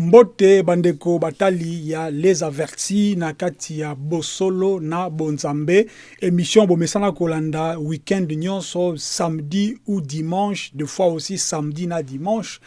mbote bandeko batali ya les avertis na kati ya bosolo na bonzambe. Émission bomesana kolanda week-end nyonso samedi ou dimanche deux fois aussi samedi na dimanche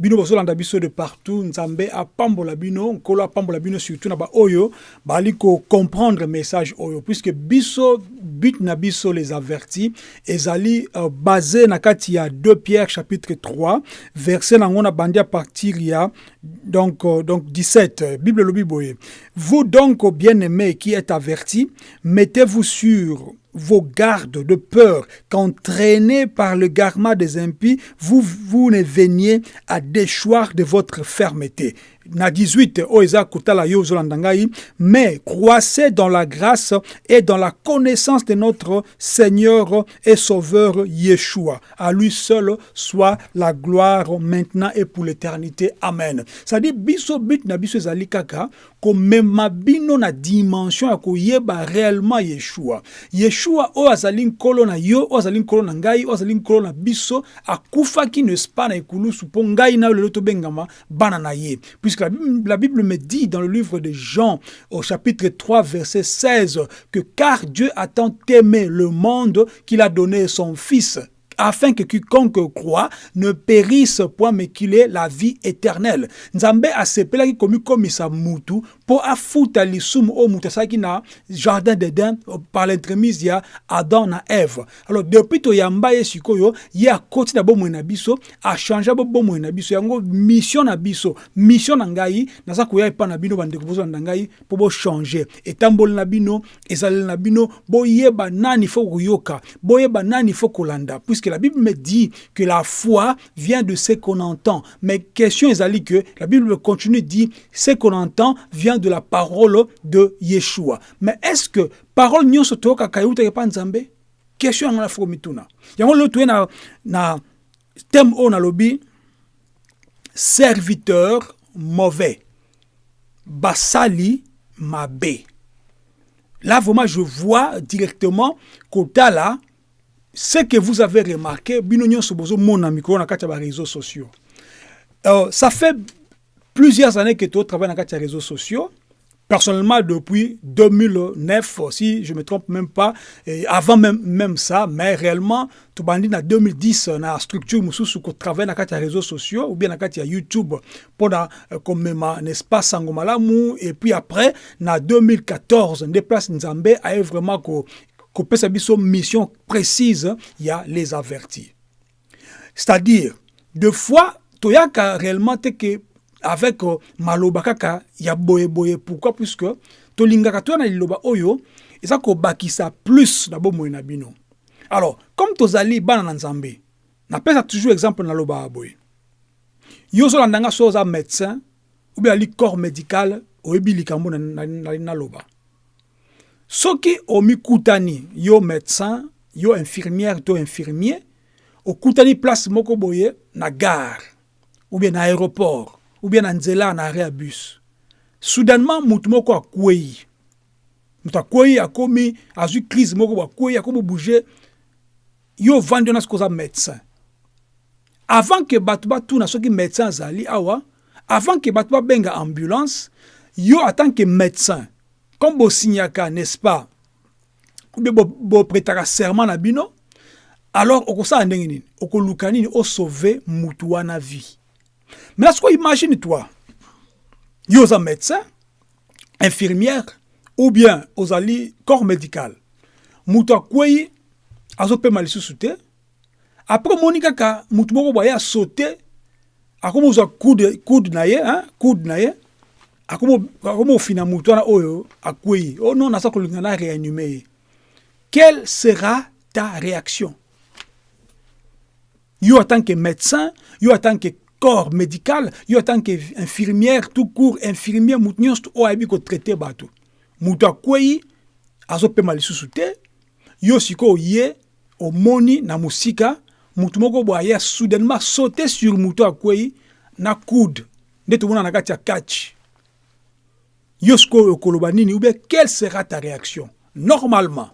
bino bozolanda biso de partout. Nzambe apambola bino nkolo apambola bino surtout na baoyo bali comprendre message oyo puisque biso but na biso les avertis ezali uh, basé na kati ya 2 pierre chapitre 3 verset nango na à partir ya donc, euh, donc 17 bible lobi boye. Vous donc bien-aimés qui êtes avertis mettez-vous sur vos gardes de peur qu'entraînés par le garment des impies, vous, vous ne veniez à déchoir de votre fermeté. Na 18, Oeza Kutala Yozolandangai, mais croissez dans la grâce et dans la connaissance de notre Seigneur et Sauveur Yeshua. À lui seul soit la gloire maintenant et pour l'éternité. Amen. Dit, biso bit na biso ezali kaka, komema bino na dimension ya koyeba réellement Yeshua. Yeshua o azali nkolo na yo, o azali nkolo na ngai, o azali nkolo na biso, akufaki n'est-ce pas na ekulusu ngai na lelo tobengama ye. Puisque la Bible, la Bible me dit dans le livre de Jean au chapitre 3 verset 16 que car Dieu a tant aimé le monde qu'il a donné son fils afin que quiconque croit ne périsse point mais qu'il ait la vie éternelle. Nzambe asepelaki komi komisa mutu po afuta lisumu o mutu asalaki na jardin d'Eden par l'entremise ya Adam na Eve. Alors depuis toyamba ye sikoyo ye akoti na bomoi na biso achange bomoi na biso yango mission na mission na ngai naza koya epa na bino bandeko bozolanda ngai mpo bochanger etamboli na bino ezaleli na bino boyeba nani fo koyoka boyeba nani fo kolanda puisque la Bible me dit que la foi vient de ce qu'on entend. Mais question est que la Bible continue dit ce qu'on entend vient de la parole de Yeshua. Mais est-ce que parole nyonso toka kayuta ke panzambe? Question ngana fo mituna. Yango lo tuwe na thème on a lobby serviteur mauvais. Basali mabe. Là vraiment je vois directement kota là ce que vous avez remarqué, les réseaux sociaux. Euh, ça fait plusieurs années que tu travailles dans les réseaux sociaux. Personnellement, depuis 2009, si je ne me trompe même pas, avant même, même ça, mais réellement, bandis en 2010, dans la structure mususu ko travaille dans les réseaux sociaux ou bien dans YouTube pour comme n'est-ce pas Sangomalamu et puis après, en 2014, on déplace Nzambe a vraiment kopesa biso mission précise ya les avertis c'est-à-dire deux fois toyaka réellement te que avec uh, maloba kaka ya boye boye. Pourquoi? Puisque tolingaka toya na liloba oyo eza kobakisa plus na bomoi na bino. Alors comme tozali bana na nzambe napesa toujours exemple na loba boye. Yo ozolandanga so oza médecin ou bien ali corps médical oyebi likambo naloba soki omikutani yo médecin yo infirmière to infirmier okutani place moko boye na gare ou bien na aéroport ou bien na nzela na arrêt bus. Soudainement mutu moko akwei mutu akwei akomi azwi crise moko bo akwei akomi bouge yo ovandi wana soki oza médecin. Avant ke bato batuna soki médecin azali awa avant ke bato babenga ambulance yo en tant que médecin comme bosignaka n'est-ce pas? Ou bien boprétaka serment na bino alors okosala ndenge nini? Okoluka nini? Osauve mutu wana vie. Maintenant sikoyo imagine toi yo oza médecin infirmière ou bien ozali corps médical mutu akwei azopema lisusu te après omoni kaka mutu moko boye asaute akomi ozwa coude na ye coude na ye oyo non quelle sera ta réaction? Yo en tant que médecin yo en tant que corps médical yo en tant que infirmière tout court infirmière mutu nyonso oyo ayebi kotraite bato mutu akwei azopema lisusu te. Yo sikoyo ye omoni na mosika mutu moko boye soudainement saute sur mutu akwei na coude. Nde tomona na catch ou bien quelle sera ta réaction? Normalement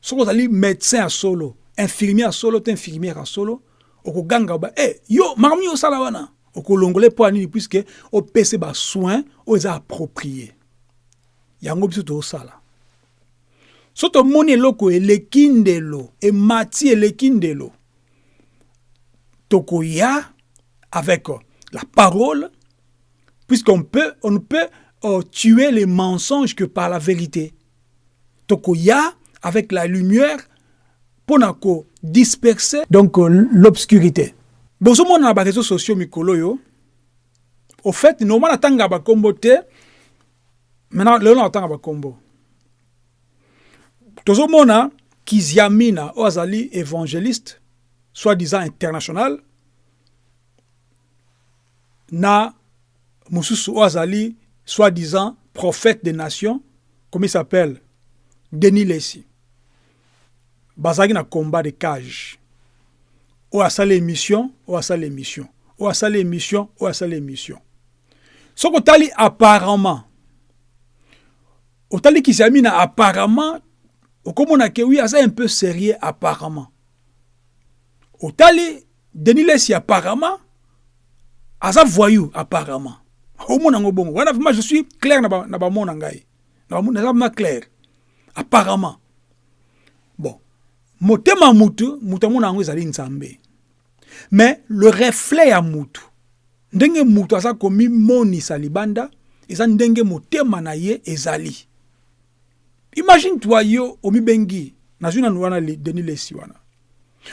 soki ozali médecin ya solo infirmier ya solo to infirmière ya solo okoganga ba e yo makambo nini osala wana? Okolongola mpo ya nini puiske opesa basoin oyo eza approprié yango biso tozosala so tomoni eloko eleki ndelo emati eleki ndelo tokoya avec la parole puisqu'on peut on peut euh, tuer les mensonges que par la vérité. Tokoya avec la lumière mpona disperser donc euh, l'obscurité. Bozomona na bareseau sociaux mikolo oyo au fait normal atanga bakombo te maintenant lelo na otanga bakombo tozomona kiziamina oyo azali évangéliste soi-disant international na mosusu oyo azali soi-disant prophète des nations comme il s'appelle denis lesi bazalaki na combat de cage. Oyo asala émission oyo asala émission oyo asala émission oyo asala émission soki otali apparemment. Otali kisami na apparemment okomona ke wi aza un peu sérieux apparemment. Otali denis lesi apparemment aza voyou apparemment omona yango bongo wana vraiment je suis clair na bamona ngai. Naza vraiment clair. Apparemment. Bon. Motema mutu mutu amona yango nzambe. Mais le reflet ya mutu ndenge mutu aza komimonisa libanda eza ndenge motema na ye ezali. Imagine toi yo omibengi nazwi nanu wana denis lesi wana.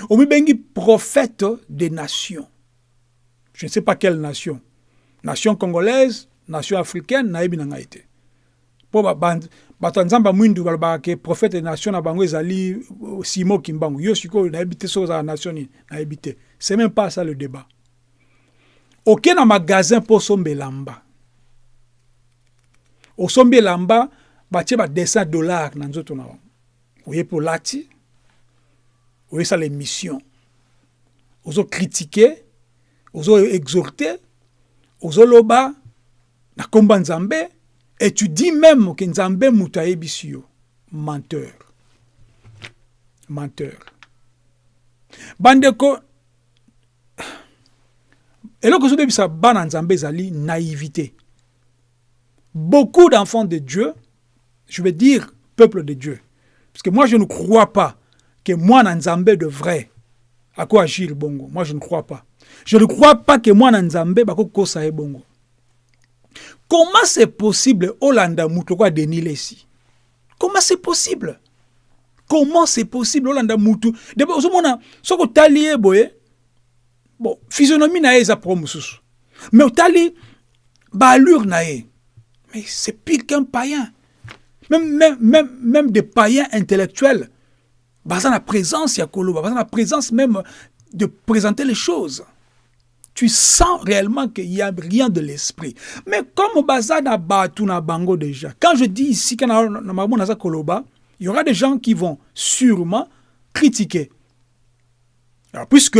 Omibengi prophète des nations. Je ne sais pas quelle nation nation congolaise nation africaine nayebi na ngai te. Mpo bato ya nzambe mwindu balobaka ke prophète nation na bango ezali euh, simo kimbangu. Yo sikoyo nayebi te soki ozala nation nini? Nayebi te. C'est même pas ça le débat. Oke na magasin mpo osomba elamba. Osombi elamba batie badessin dollar na nzoto na bango. Oye mpo olati oyesala émission ozokritike ozoexhorte ozoloba na nkomba nzambe et tu dis même ke nzambe moto ayebisi yo menteur. Menteur. Bandeko eloko ezobebisa bana nzambe ezali naïveté beaucoup d'enfants de Dieu je veux dire peuple de Dieu parce que moi je ne crois pas que moi nzambe de vrai ako agir bongo. Moi je ne crois pas. Je ne crois pas que mwana nzambe bakokosa ye bongo. Comment c'est possible olanda mutu kwa denis lesi comment c'est possible? Comment c'est possible olanda mutu? Debe ozomona soki otali ye boye? Bon physionomie na eza pro mosusu. Mais otali baalure na ye. Mais c'est pire qu'un païen. Même, même, même, même des païens intellectuels baza na présence koloba baza na présence même de présenter les choses tu sens réellement qu'il n'y a rien de l'esprit. Mais comme Bazana na Bango déjà, quand je dis ici qu'il il y aura des gens qui vont sûrement critiquer. Puisque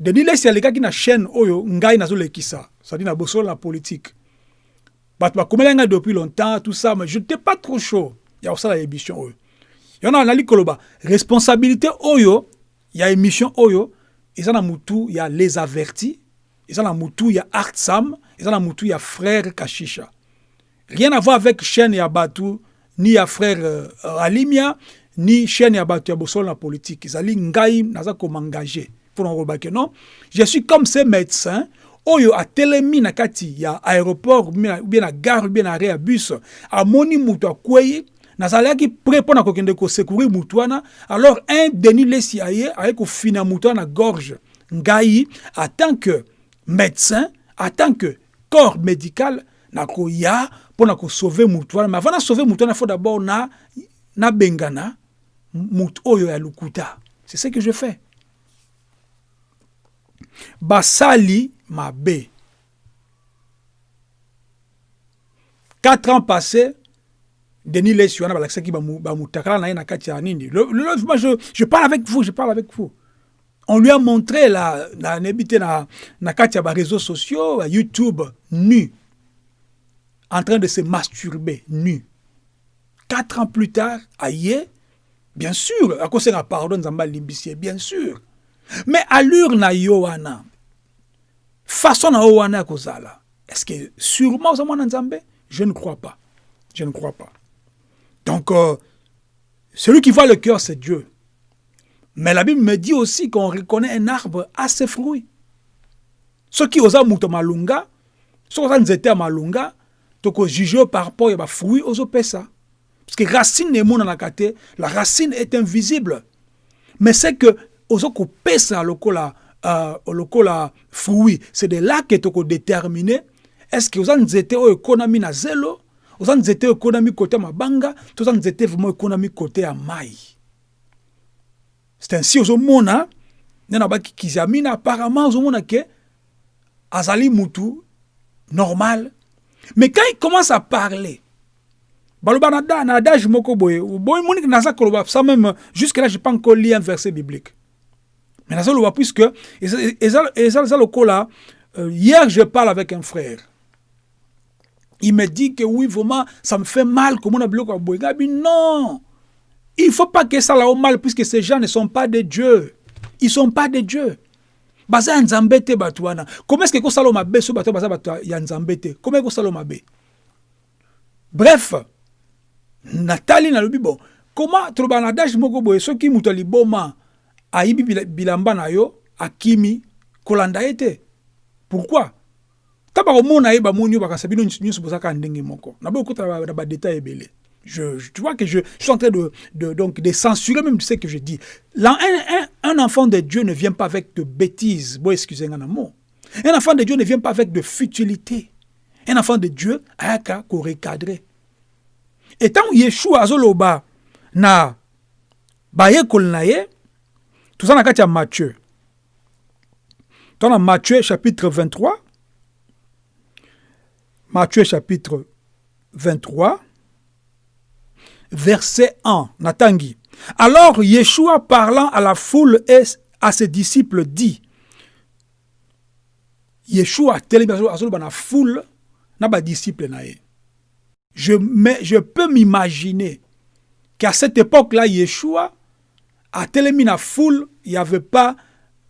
Denis c'est les gars qui na chaîne Oyo, Ngai Nazo Lekisa, c'est-à-dire na bossol la politique. Bah, depuis longtemps, tout ça, mais je n'étais pas trop chaud. Il y a aussi la émission Oyo. Il y en a un Koloba. Responsabilité Oyo, il y a émission Oyo, et ça, il y a les avertis, eza na mutu ya art sam eza na mutu ya frère kashisha rien à voir avec chaîne ya ni ya frère uh, alimia ni chaîne ya bato ya bosolo na politique. Ezali ngai naza komengage mpona kolobake non? Je suis comme ce médecin oyo atelemi na kati ya aéroport bien na gare bien na arrêt ya bus amoni mutu akwei nazalaki prêt mpo na kokende kosekourir mutu wana. Alors un denis lesi aye aye kofina gorge. Ngai en tant que médecin en tant que corps médical nakoya mpo na kosauve mutu wana. Mais avant na sauve mutu wana faut d'abord na nabengana mutu oyo ya c'est ce que je fais. Basali mabe. Quatre ans passés denis lesi wana balakisaki bamutakala na ye na kati ya nini. Je, je parle avec vous je parle avec vous. On lui a montré la, na, na kati ya réseaux sociaux, YouTube, nu, en train de se masturber, nu. Quatre ans plus tard, aïe, bien sûr, à cause de la pardon, bien sûr. Mais allure na yoana, façon na yo wana kozala est-ce que sûrement nzambe? Je ne crois pas. Je ne crois pas donc euh, celui qui voit le cœur c'est dieu. Mais la bible me dit aussi qu'on reconnaît un arbre à ses fruits. Soki oza moto malunga soki oza nzete ya malunga tokojuge par rapport ya bafruit ozopesa parce que racine emonanaka te la racine est invisible. Mais c'est que oza kopesa lokola lokola fruit c'est de là que tokodétermine est-ce que oza nzete oyo na zelo oza nzete ekonami kote ya mabanga to oza nzete vraiment ekonami kote ya mai c'est ainsi ozomona nde na mina apparemment ozomona ke azali mutu normal. Mais quand il commence à parler baloba na na adage moko boye boye moni naza koloba ça même jusque là j'ai pas encore lu un verset biblique. Mais naza loba puisque eza lokola euh, hier je parle avec un frère il me dit que oui vraiment ça me fait mal biloko ya boye ngabi non. Il faut pas que ça au mal puisque ces gens ne sont pas de Dieu. Ils sont pas de Dieu. Baza ya nzambe comment est-ce que ekosala mabe? So bato baza bato ya nzambe te comment ekosala mabe? Bref natali nalobi bon comment toloba na adage moko boye? Soki moto bilamba na yo akimi kolanda pourquoi? Ta bakomona ye bamoni yo bakasa bino nyonso bozaka ndenge moko na boye okotala na badetail ebele je, je, tu vois que je, je, suis en train de, de, donc, de censurer même ce que je dis. Là, un, un, un, enfant de Dieu ne vient pas avec de bêtises. Bon, excusez-moi un mot. Un enfant de Dieu ne vient pas avec de futilité. Un enfant de Dieu a qu'à recadrer. Et tant Yeshua azoloba na baye kolnaye, tout ça na kati ya Matthieu. Dans Matthieu chapitre 23, Matthieu chapitre 23, verset 1, Natangi. Alors Yeshua parlant à la foule et à ses disciples dit, Yeshua à la foule na ba disciple Je, mais, je peux m'imaginer qu'à cette époque-là, Yeshua a télé la foule, il n'y avait pas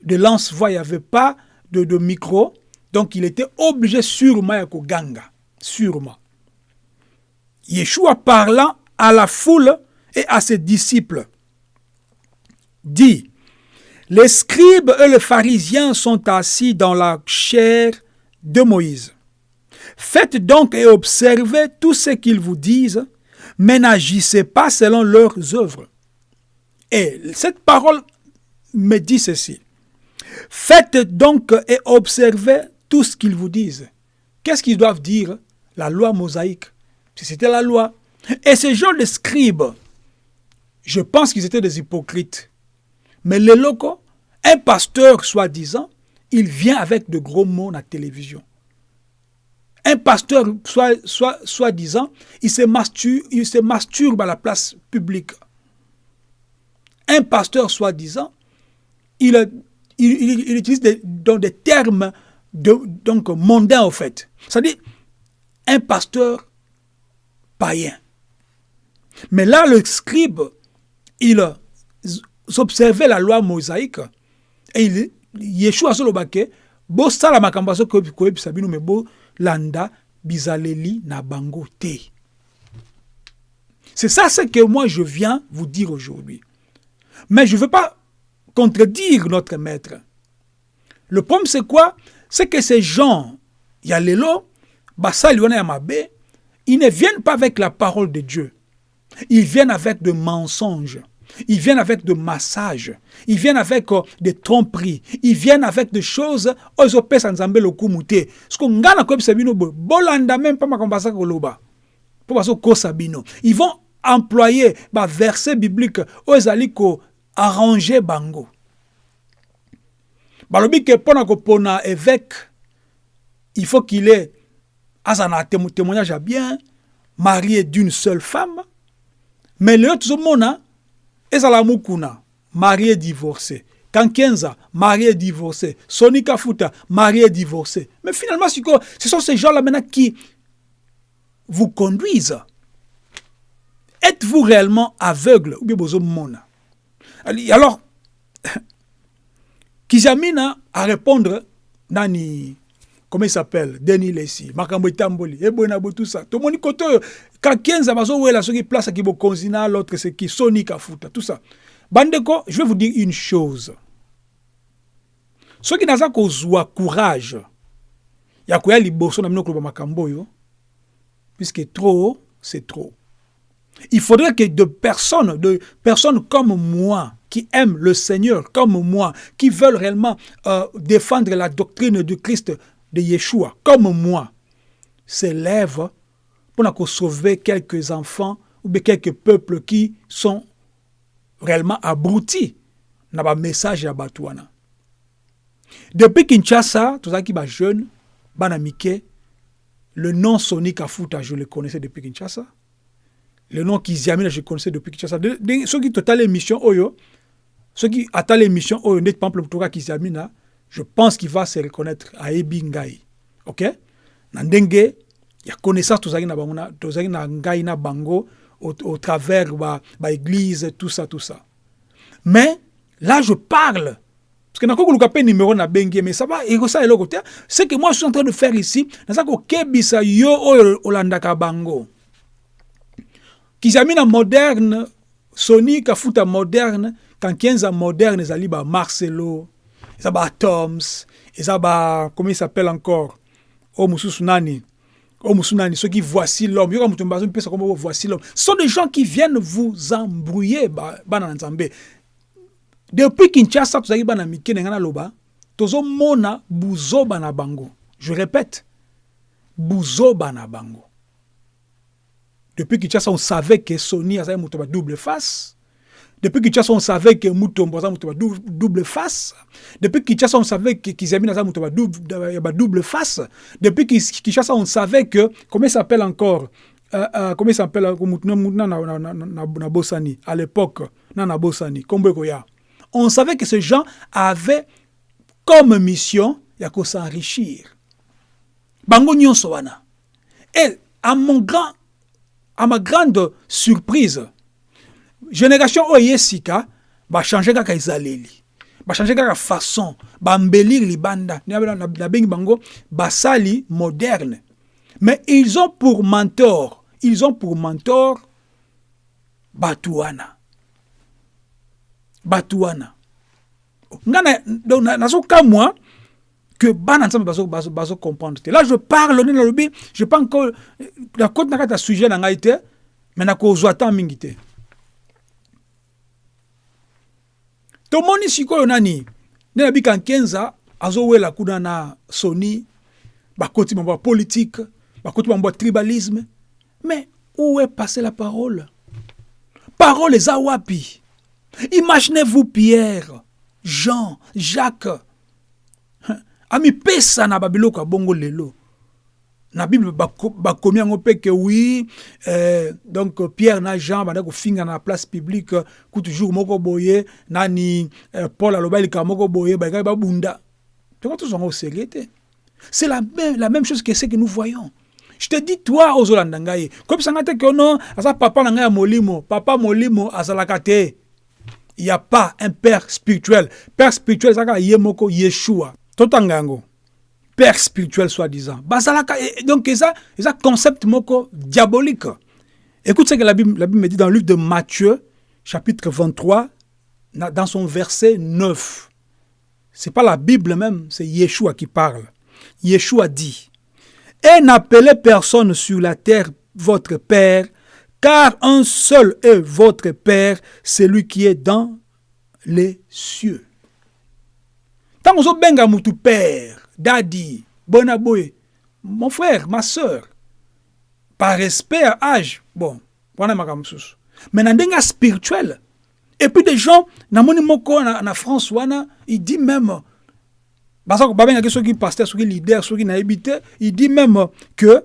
de lance-voix, il n'y avait pas de, de, micro, donc il était obligé sûrement à ganga, sûrement. Yeshua parlant à la foule et à ses disciples. Dit, les scribes et les pharisiens sont assis dans la chair de Moïse. Faites donc et observez tout ce qu'ils vous disent, mais n'agissez pas selon leurs œuvres. Et cette parole me dit ceci. Faites donc et observez tout ce qu'ils vous disent. Qu'est-ce qu'ils doivent dire? La loi mosaïque. C'était la loi, et ces gens de scribes, je pense qu'ils étaient des hypocrites. Mais les locaux, un pasteur soi-disant, il vient avec de gros mots à la télévision. Un pasteur soi-disant, il, se masturbe, il à la place publique. Un pasteur soi-disant, il, il, il, utilise des, termes donc mondains en fait. C'est-à-dire un pasteur païen. Mais là, le scribe, il observait la loi mosaïque et il, Yeshua solobake, bo sala me bo landa bizaleli na bango te. C'est ça ce que moi je viens vous dire aujourd'hui. Mais je ne veux pas contredire notre maître. Le problème c'est quoi? C'est que ces gens, Yalelo, Yamabe, ils ne viennent pas avec la parole de Dieu. Ils viennent avec de mensonges. Ils viennent avec de massages. Ils viennent avec uh, des tromperies. Ils viennent avec des choses. Pesa nzambe lokumute. Ce qu'on même pas sabino. Ils vont employer ba verset biblique ozali ko arranger bango. Balobi ke pona ko évêque il faut qu'il ait azana témoignage à bien marié d'une seule femme mais lelo tozomona ezala mokuna marié divorcé Kankenza, marié divorcé. Sonika Futa, marié divorcé. Mais finalement, ce sont ces gens-là maintenant qui vous conduisent. Êtes-vous réellement aveugle? Ou bien mona Alors, Kizamina à répondre, Nani, comment il s'appelle? Denis Lessi makambo etamboli eboye na bo tout ça tomoni kote oyo kakenza bazowela soki place aki bokonzi na l'autre c'est qui? Sony Kafuta. Tout ça. Bandeko je vais vous dire une chose. Soki naza kozwa courage ya koya liboso na bino koloba makambo oyo puisque trop c'est trop il faudrait que de personnes de personnes comme moi qui aiment le Seigneur comme moi, qui veulent réellement euh, défendre la doctrine du Christ de Yeshua, comme moi, s'élèvent pour sauver quelques enfants ou quelques peuples qui sont réellement abrutis dans le message à Batouana. Depuis Kinshasa, tout ça qui est jeune, Banamike, le nom Sonic Afuta, je le connaissais depuis Kinshasa. Le nom Kiziamina, je le connaissais depuis Kinshasa. Ce qui total émission Oyo, ce qui attend l'émission oyo nde pample toka kizamina je pense qu'il va se reconnaître ayebi ngai ok? Na ndenge ya connaissance tozalaki na bango tozalaki na ngai na bango au, travers ba, ba église tout ça tout ça. Mais là je parle parce que nakoki koluka mpe numéro na bengi mais ça va ekosala eloko te. Ce que moi je suis en train de faire ici naza kokebisa yo oyo olandaka bango. Kizamina moderne soni kafuta moderne kankienza moderne ezali ba marcelo eza ba atoms eza ba comment il s'appelle encore? O mosusu nani. O mosusu nani soki voici l'homme. Yoka mpesa kombo voici l'homme. Ce sont des gens qui viennent vous embrouiller depuis kinshasa tozalaki bana mike na ngai bango. Je répète on savait que sony azali moto ba double face depuis Kinshasa, on savait que Mutombo a double, double face. Depuis Kinshasa, on savait que Kizami a double, face. Depuis Kinshasa, on savait que, comment s'appelle encore euh, euh, Comment il s'appelle à l'époque, On savait que ces gens avaient comme mission ya s'enrichir. Bango nyonso wana. Et à mon grand à ma grande surprise, génération oyo ye sika bachange kaka ezaleli. Bachange kaka façon bambelire libanda. Nabengi bango basali moderne. Mais ils ont pour mentor ils ont pour mentor bato wana. Bato wana. Nga nazokamwa que bana nzambe bazocomprendre te là je parle nde nalobi je pas encore nakoti na kati ya sujet na ngai te mais tomoni sikoyo nani? Nde nabika nkenza azowela kuna na soni bakoti mambo ya politique bakoti mambo ya tribalisme. Mais où est passé la parole? Parole eza wapi? Imaginez-vous pierre jean jacques. Amipesa na babiloko ya bongo lelo na bible bakomi yango mpe ke oui euh, donc pierre na jean banda kofinga na place publique kutu jour moko boye nani euh, paul aloba likambo moko boye balikaki babunda. Tongo tozwanga osérieux te. C'est la même, la même chose que ce que nous voyons. Je te dis toi ozolanda ngai. Koyebisanga te ke ono aza papa na ngai ya molimo. Papa molimo azalaka te. Il y a pas un père spirituel. Père spirituel ezalaka ye moko yeshua. Totanga yango père spirituel soi-disant. Bazalaka donc ça ça concept diabolique. Écoute ce que la Bible, me dit dans le livre de Matthieu chapitre 23 dans son verset 9 c'est pas la Bible même c'est Yeshua qui parle. Yeshua dit et n'appelez personne sur la terre votre père car un seul est votre père celui qui est dans les cieux tant que mutu père Daddy, Bonaboy, mon frère, ma soeur, par respect à âge, bon, voilà ma Mais dans spirituel. Et puis des gens, na moni moko na, na France wana, il dit même parce que babeng ceux qui pasteur, ceux qui leader, ceux qui n'habité, il dit même que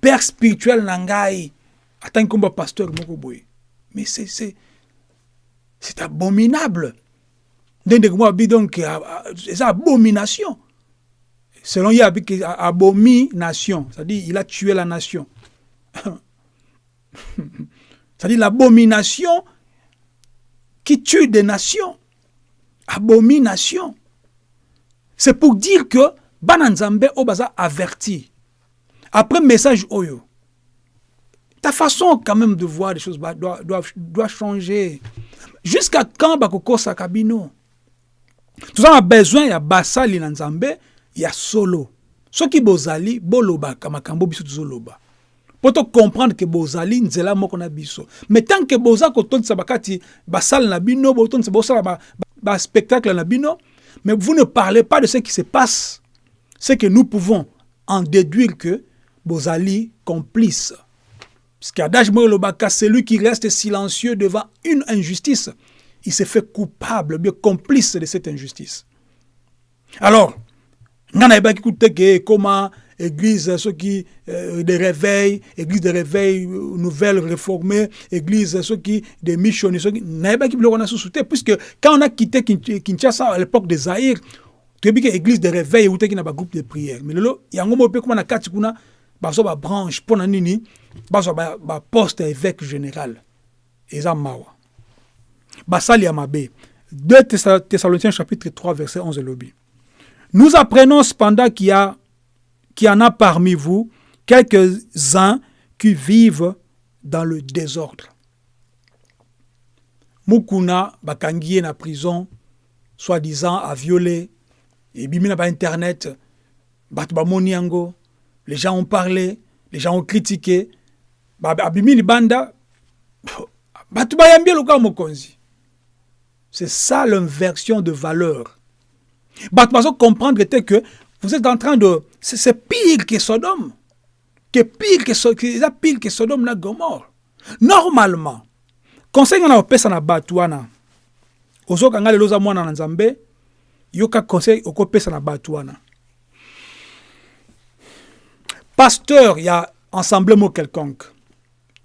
père spirituel nangai attend comme pasteur moko. Mais c'est c'est c'est abominable. Donc c'est abomination. Selon Yahvé, abomi nation. C'est-à-dire, il a tué la nation. C'est-à-dire l'abomination qui tue des nations. Abomination. C'est pour dire que bana nzambe oyo baza averti après message oyo ta façon quand même de voir les choses doit, doit, doit changer jusqu'à quand bakokosaka bino toza na besoin ya basali na nzambe ya solo. Soki bozali bolobaka makambo biso tozoloba. Mpo tocomprendre ke bozali nzela moko na biso. Mais tant ke boza kotondisa bakati basale na bino botondisa bosala baspectacle ba na bino mais vous ne parlez pas de ce qui se passe. C'est que nous pouvons en déduire que bozali complice. Parce qu'adage lobaka celui qui reste silencieux devant une injustice. Il se fait coupable bien complice de cette injustice. Alors nga nayebaki kutu te comment église soki euh, de réveil église de réveil euh, nouvelle réformée église soki de missionnaires soki nayebaki biloko na susu te puisque quand on a quitté kinshasa à l'époque de zaïr toyebi ke église de réveil eutaki na bagroupe de prière mais lelo yango moko mpe kuma na kati kuna bazwa babranche mpo na nini bazwa baposte ba évêque général eza mawa. Basali ya mabe. 2 thessaloniciens chapitre 3 verset 11 elobi nous apprenons cependant qu'il y a y en a parmi vous quelques-uns qui vivent dans le désordre. Mukuna bakangi na prison, soi-disant à violer, et bimina ba internet, batu bamoni yango, les gens ont parlé, les gens ont critiqué, banda. C'est ça l'inversion de valeur. Batu bazo comprendre que vous êtes en train de c'est pire que Sodome que pire que c'est pire que Sodome na Gomorre. Normalement conseil nga na opesa na bato wana ozokanga lelo oza mwana na nzambe yoka conseil okopesa na bato wana pasteur ya ensemble mo quelconque.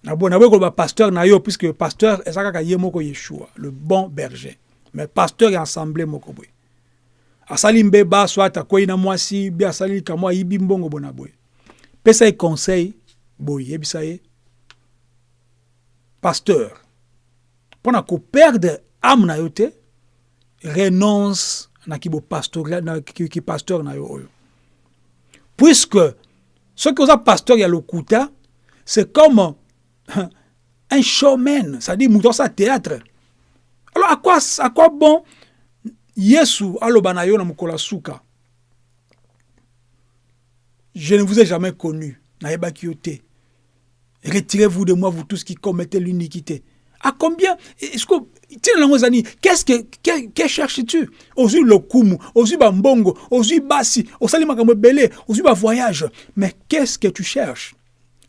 Naboyi koloba pasteur na yo puisque pasteur eza kaka ye moko yeshua le bon berger. Mais pasteur ya ensemble moko boye asali mbeba soit akwei na mwasi bi asali likambo ayibi mbongo bona boye. Pesa ye conseil boye yebisa ye. Pasteur mpo na koperdre ame na yo te renonce na kipasteur na yo oyo. Puisque soki oza pasteur ya lokuta c'est comme un showman c'est-à-dire moto asala théâtre. Alors à quoi, à quoi bon yesu aloba na yo na je ne vous ai jamais connu nayebaki yo te. Retirez-vous de moi vous tous qui commettez l'iniquité. À combien? Est-ce que qu'est-ce que que, que cherches-tu? Ozwi lokumu ozwi bambongo ozwi basi osali makambo ebele ozwi bavoyage mais qu'est-ce que tu cherches?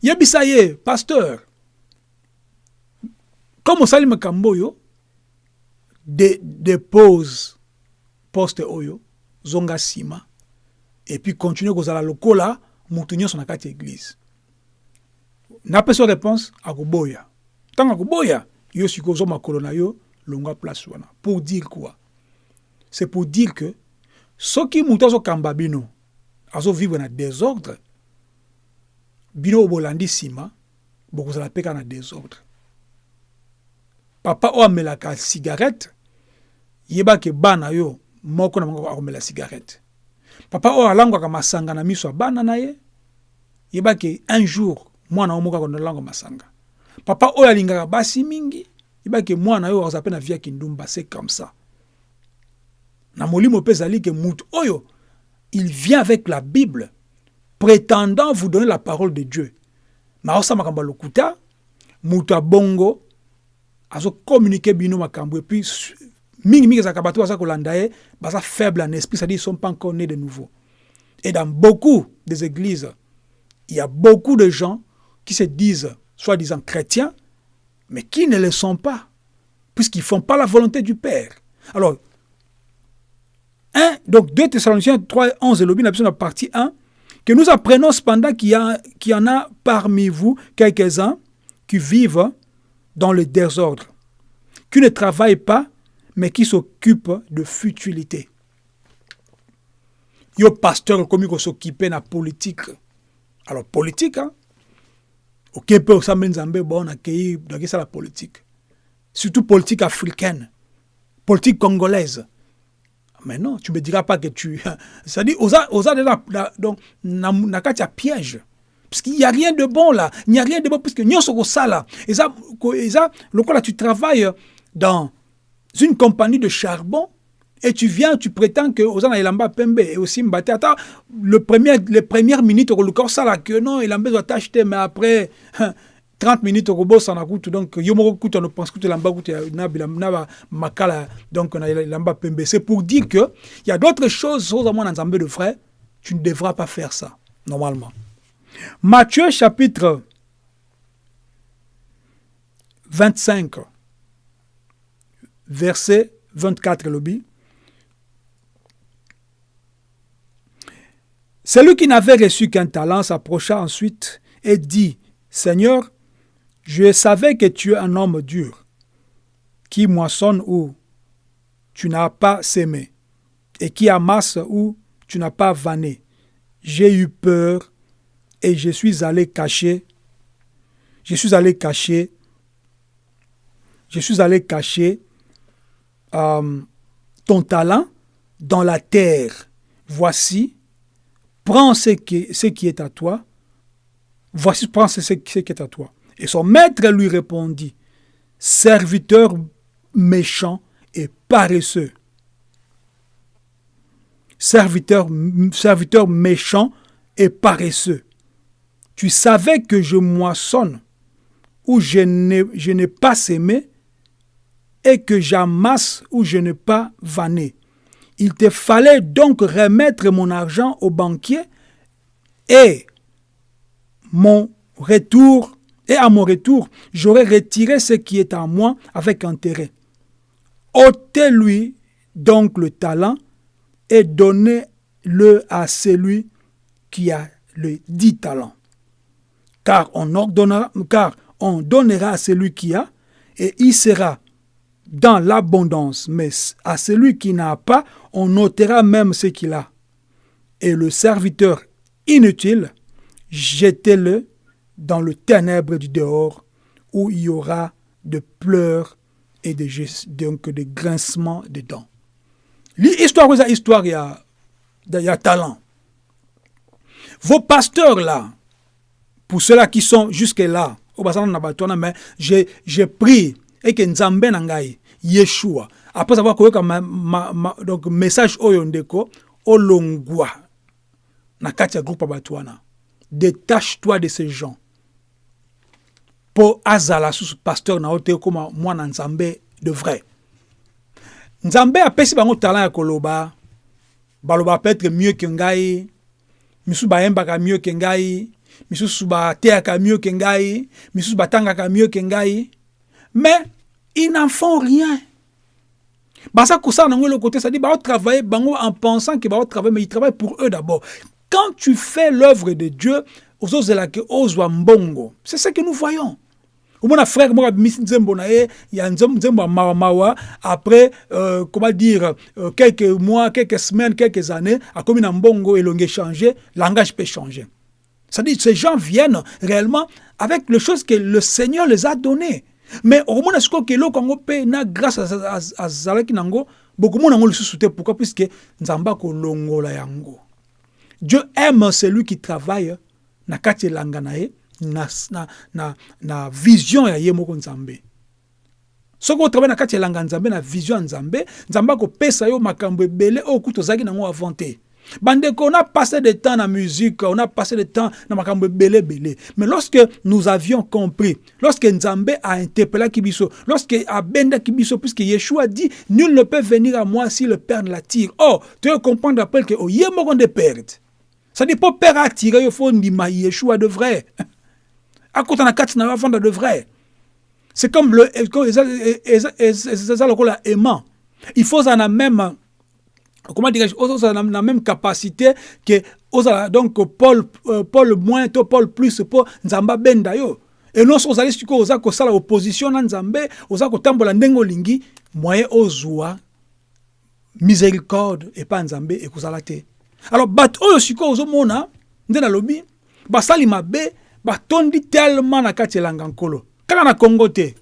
Yebisa ye pasteur. Comme osali dépose poste oyo zonga nsima epuis continue kozala lokola motu nyonso na kati ya eglize napesa réponse akoboya. Ntango akoboya yo sikoyo ozwa makolo na yo longwa place wana. Pour dire quoi? C'est pour dire que soki motu azokamba bino azovivre na désordre bino oyo bolandi nsima bokozala mpe na désordre. Papa oyo amelaka cigarette yebake bana yo moko na bango akomela cigarette. Papa oyo alangwaka masanga na miso ya bana na ye un jour mwana oyo moko akonalangwa masanga. Papa oyo alingaka basi mingi yebake mwana oyo akozala mpe na vie ya kindumba c'est comme ça. Na molimo ke mutu oyo il vient avec la bible prétendant vous donner la parole de dieu. Mais aosala makambo ya lokuta mutu abongo azokommunike bino makambo epuis mingi mingi ezalaka bato baza kolanda baza faible en esprit c'est-à-dire ils sont pas encore nés de nouveau. Et dans beaucoup des églises il y a beaucoup de gens qui se disent soi-disant chrétiens mais qui ne le sont pas puisqu'ils font pas la volonté du Père. Alors 1 donc 2 Thessaloniciens 3 11 et la la partie 1 que nous apprenons cependant qu'il y, qu'il y en a parmi vous quelques-uns qui vivent dans le désordre, qui ne travaillent pas mais qui s'occupe de futilité. Yo pasteur comme il s'occupe de la politique. Alors politique hein. OK peut ça nzambe bon accueillir donc ça la politique. Surtout politique africaine. Politique congolaise. mais non tu me diras pas que tu oza déjà donc na na kati ya piège parce qu'il n'y a rien de bon là il n'y a rien de bon puisque nyonso kosala eza eza lokola tu travailles dans une compagnie de charbon et tu viens, tu prétends que Ozana Elamba Pembe et aussi Mbate. le premier, les premières minutes, au ça là, que non, Elamba doit t'acheter, mais après 30 minutes, au boss, on a coûté. Donc, Yomoro coûte, on pense que Elamba coûte, Makala, donc Pembe. C'est pour dire que il y a d'autres choses, aux dans Zambé de frère, tu ne devras pas faire ça, normalement. Matthieu chapitre 25, verset 24, lobby. Celui qui n'avait reçu qu'un talent s'approcha ensuite et dit, Seigneur, je savais que tu es un homme dur, qui moissonne où tu n'as pas sémé, et qui amasse où tu n'as pas vanné. J'ai eu peur et je suis allé cacher, je suis allé cacher, je suis allé cacher euh, ton talent dans la terre. Voici, prends ce qui, est à toi, voici, prends ce, qui est à toi. Et son maître lui répondit, serviteur méchant et paresseux. Serviteur, méchant et paresseux. Tu savais que je moissonne où je n'ai pas sémé et que j'amasse où je n'ai pas vanné. Il te fallait donc remettre mon argent au banquier et mon retour et à mon retour, j'aurais retiré ce qui est à moi avec intérêt. ôtez-lui donc le talent et donnez-le à celui qui a le dix talents. Car on, ordonnera, car on donnera à celui qui a, et il sera dans l'abondance, mais à celui qui n'a pas, on ôtera même ce qu'il a. Et le serviteur inutile, jetez-le dans le ténèbre du dehors, où il y aura de pleurs et de, donc de grincements de dents. L'histoire, histoire, il y a, il y a talent. Vos pasteurs là, pour ceux-là qui sont jusque-là, j'ai pris et que Nzambe Nangai, Yeshua, après avoir koyoka ma, donc message oyo ndeko olongwa na kati ya groupe batwana détache-toi de ces gens. Po azala susu pasteur na ote koma mwana nzambe de vrai. Nzambe apesi bango talent ya koloba. Baloba peut-être mieux que ngai. Misusu bayembaka mieux que ngai. Misusu bateyaka mieux que ngai. Misusu batangaka mieux mais ils n'en font rien Basa Koussa le côté, ça dit, bah, travailler bango en pensant qu'ils vont travailler, mais ils travaillent pour eux d'abord. Quand tu fais l'œuvre de Dieu, c'est ce que nous voyons. Mon frère, moi, il y a un mawa après, euh, comment dire, euh, quelques mois, quelques semaines, quelques années, à comme un bongo l'ongé changé, langage peut changer. C'est-à-dire, ces gens viennent réellement avec les choses que le Seigneur les a données. Mais okomona sikoyo keloko yango mpe na grâce azalaki nango bokomona yango lisusu te pourquoi? Puisque nzambe akolongola yango. Dieu aime celui qui travaille na kati na na, na, na, vision ya ye moko nzambe. Soki na vision ya nzambe nzambe akopesa yo Bandeko, on a passé du temps dans la musique, on a passé du temps dans ma belé belé. Mais lorsque nous avions compris, lorsque Nzambe a interpellé Kibiso, lorsque Abenda Kibiso, puisque Yeshua dit, nul ne peut venir à moi si le Père ne l'attire. Oh, tu veux comprendre après que, oh, moron de perdre. Ça dit pas Père attirer, il faut dire, Yeshua de vrai. À côté de la carte, on de vrai. C'est comme le, aimant. Il faut en même comment dirais-je, ont la même capacité que donc Paul, euh, Paul moins, to Paul plus, pour Nzamba benda yo. Et non, ozali siko oza kosala opposition na Nzambe, oza kotambola ndenge olingi, moyen ozwa miséricorde et pas Nzambe ekozala te. Alors bat oyo siko ozomona nde nalobi basali mabe batondi tellement na kati elanga nkolo kaka na Congo te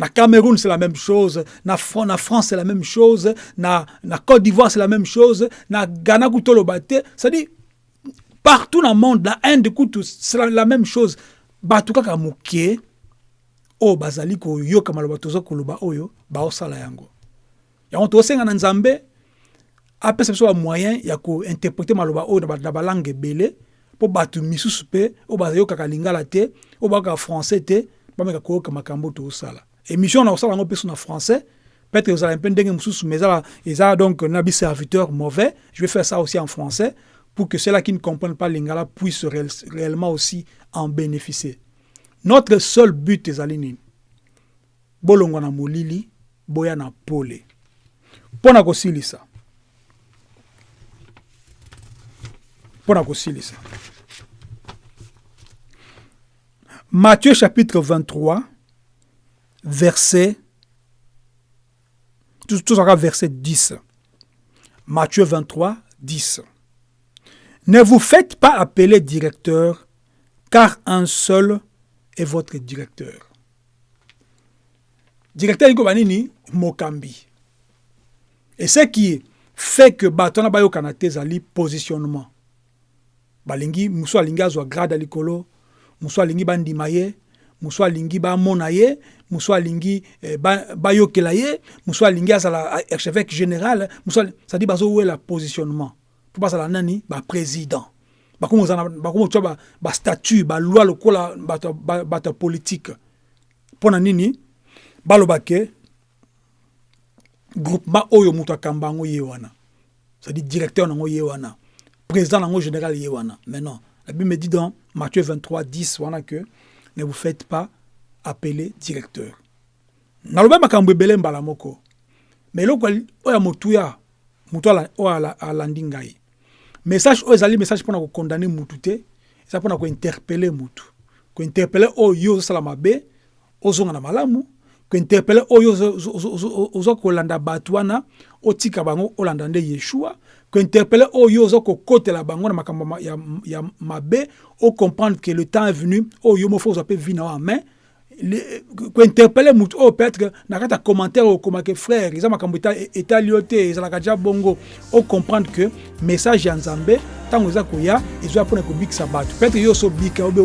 na cameroun c'est la même chose. Na, na france c'est la même chose. Na, na côte d'ivoire c'est la même chose. Na ghana kutoloba te c'est-à-dire partout dans le monde na inde c'est la, la même chose. Bato kaka moke oyo bazali koyoka maloba toza koloba oyo baosala yango. Yango tosenga na nzambe apesa biso bamoyen ya kointerprete maloba oyo na balangue ebele mpo bato misusu mpe oyo bayokaka lingala te oyo bayokaka français te bameka koyoka makambo tosala émission na kosala yango mpe so na français. Peut-être ozala mpe ndenge mosusu mais donc na mauvais. Je vais faire ça aussi en français pour que ceux-là qui ne comprennent pas lingala puissent réellement aussi en bénéficier. Notre seul but ezali nini bolongwa na molili boya na pole. Mpo na kosilisa. Mpo na kosilisa. Matthieu chapitre 23, verset, tout, tout verset 10. Matthieu 23, 10. Ne vous faites pas appeler directeur, car un seul est votre directeur. Directeur Nini Mokambi. Et ce qui fait que Batona Bayo Kanate Zali positionnement. Balingi, Mousso Alingi Azwa grade Alikolo, mosu alingi bandima ye mosu alingi bamona ye mosu alingi eh, bayokela ye mosu alingi azala archevêque général. Cestadi bazowela positionnement? Mpo bazala nani? Baprésident bakomi otya bastatut baloi lokola bato ya politike mpo na nini? Baloba ke groupement oyo moto akamba yango ye wana. Directeur nango ye wana. Président nango général ye wana. Mais non. La Bible me dit dans Matthieu 23, 10, voilà que ne vous faites pas appeler directeur. moko me eloko oyo ya motuya motu oyo alandi ngai message oyo ezali message mpona kokondane mutu te eza mpona kointerpele mutu kointerpele oyo yo ozosala mabe ozonga na malamu kointerpele oyo oza kolanda yeshua kointerpele oyo oza kokotela bango na makambo ya, ya mabe ocomprendre que le temps est venu oyo mofo ozwa mpe vi na yo en main kointerpele motu oyo peut-être na kati ya commentaire okomake frère eza makambo etali yo te ezalaka ja bongo ocomprendre que message ya nzambe ntango eza koya ezoya mpona kobikisa bato. Peut-être yo osobika obe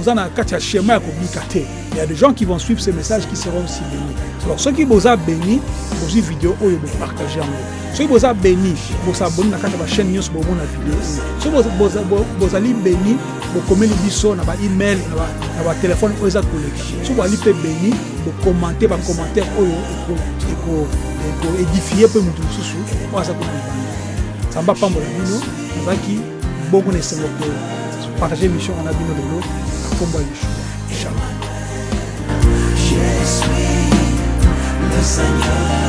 oza na kati ya schéma ya kobika te. Il y a des gens qui vont suivre ces messages qui seront aussi bénis. Alors soki boza béni bozwi video oyo bopartage yango. Soki boza béni bosaboni na kati ya bachaîne nyonso bomona video oyo. Soki bozali béni bokomeli biso na baemail na batelefone oyo eza koleka soki bozali mpe béni bokomante bacommentaire oyo ekoédifie mpe motu mosusu oyo aza kuna libanda nzambe apambola bino nazalaki bongo na esengo kopartage émission wana bino lelo na nkombo ya yeshua shalom Je suis le Seigneur.